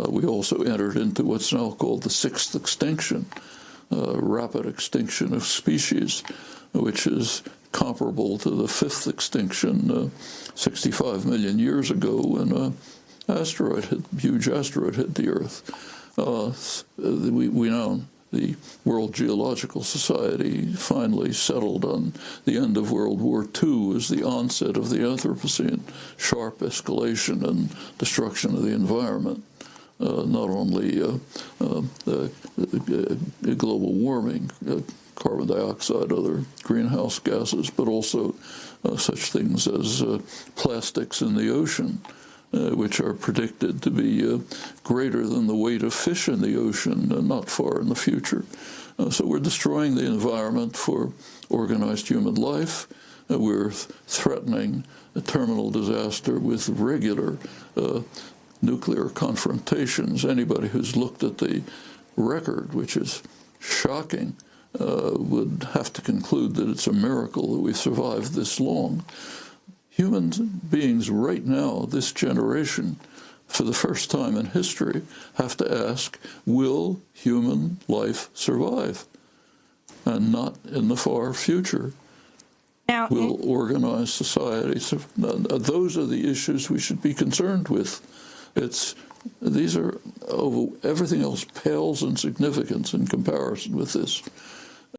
Uh, we also entered into what's now called the sixth extinction, uh, rapid extinction of species, which is comparable to the fifth extinction uh, 65 million years ago when an asteroid hit, huge asteroid hit the Earth. We, we now the World Geological Society finally settled on the end of World War II as the onset of the Anthropocene, sharp escalation and destruction of the environment. Uh, not only uh, uh, global warming, carbon dioxide, other greenhouse gases, but also such things as plastics in the ocean, uh, which are predicted to be uh, greater than the weight of fish in the ocean uh, not far in the future. So we're destroying the environment for organized human life. we're threatening a terminal disaster with regular nuclear confrontations. Anybody who's looked at the record, which is shocking, uh, would have to conclude that it's a miracle that we survived this long. Human beings right now, this generation, for the first time in history, have to ask, will human life survive? And not in the far future. Now, will organized society, those are the issues we should be concerned with. It's these are, everything else pales in significance in comparison with this.